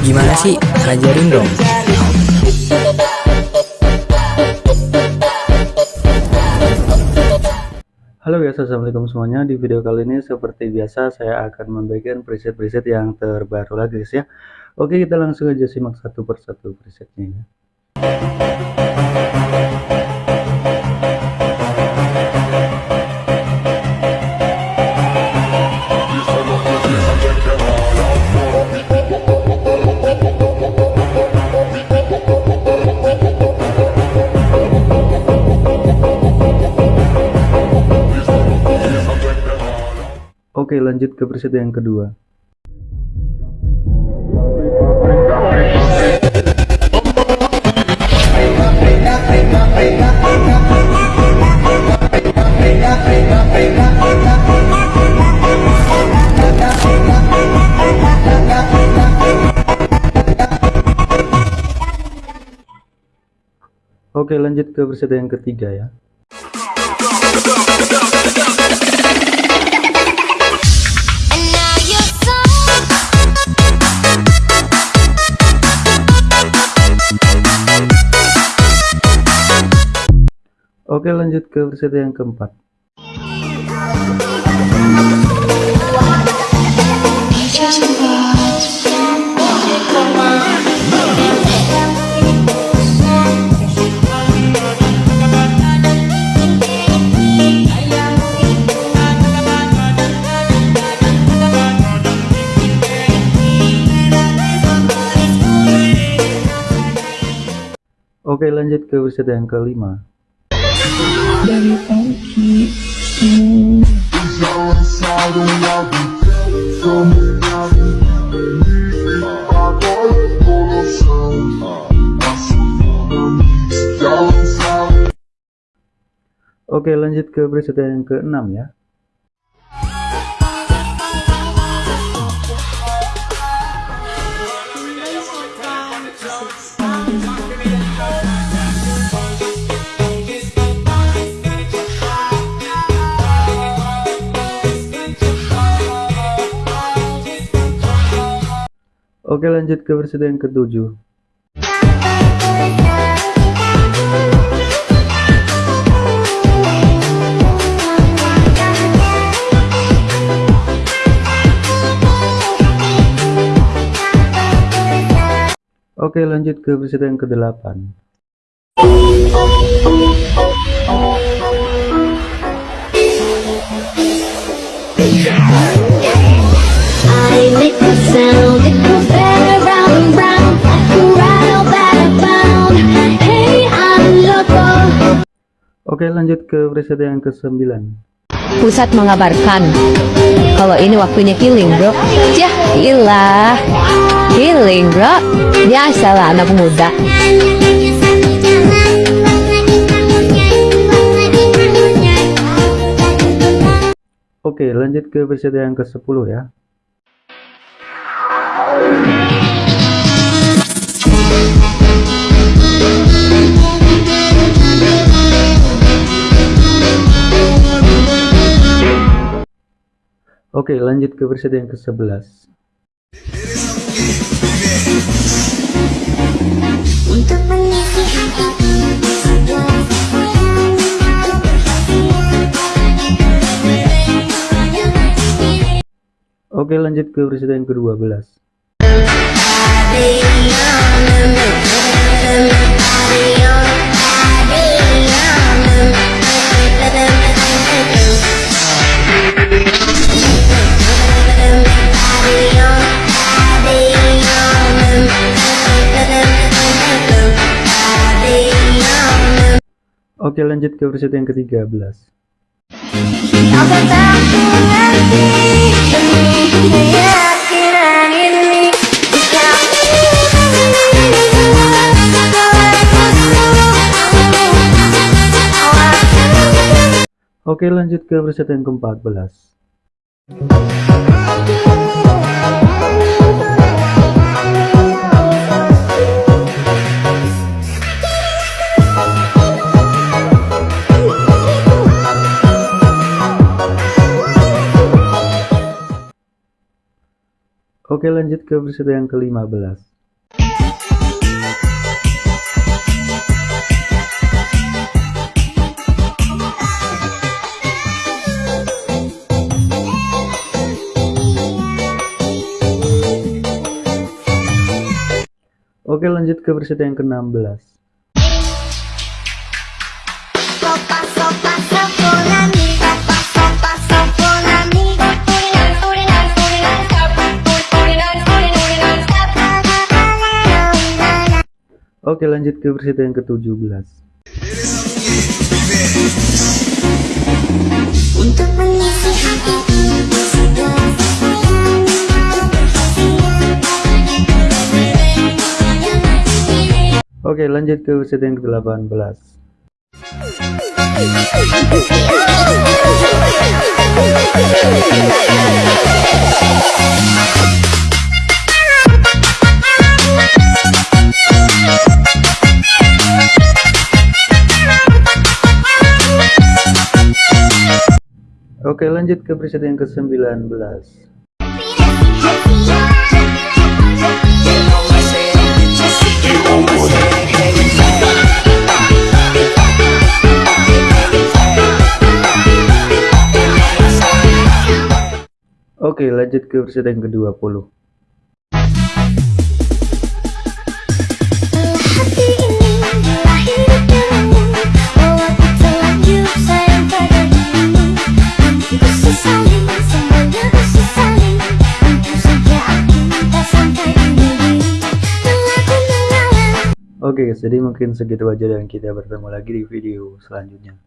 Gimana sih? Ajarin dong. Halo guys, assalamualaikum semuanya. Di video kali ini seperti biasa saya akan membagikan preset-preset yang terbaru lagi guys ya. Oke, kita langsung aja simak satu persatu presetnya ya. Lanjut ke preset yang kedua. Oke lanjut ke preset yang ketiga ya Oke lanjut ke preset yang keempat. Oke lanjut ke preset yang kelima Oke lanjut ke preset yang keenam ya Oke lanjut ke versi yang ketujuh. Oke lanjut ke versi yang ke-8 Oke lanjut ke preset yang ke-9 Pusat mengabarkan. Kalau ini waktunya killing bro. Yah ilah. Killing bro. Biasalah anak muda. Oke lanjut ke preset yang ke-10 ya Oke lanjut ke versi yang ke-11 Oke lanjut ke versi yang ke-12 Oke lanjut ke versi yang ke-13 Oke lanjut ke versi yang ke-14 Oke lanjut ke preset yang ke-15 Oke lanjut ke preset yang ke-16 Oke lanjut ke preset yang ke-17 Untuk mengisi hati Oke lanjut ke preset yang ke-18 Oke lanjut ke preset yang ke-19 Oke lanjut ke preset yang ke-20 Oke jadi mungkin segitu aja dan kita bertemu lagi di video selanjutnya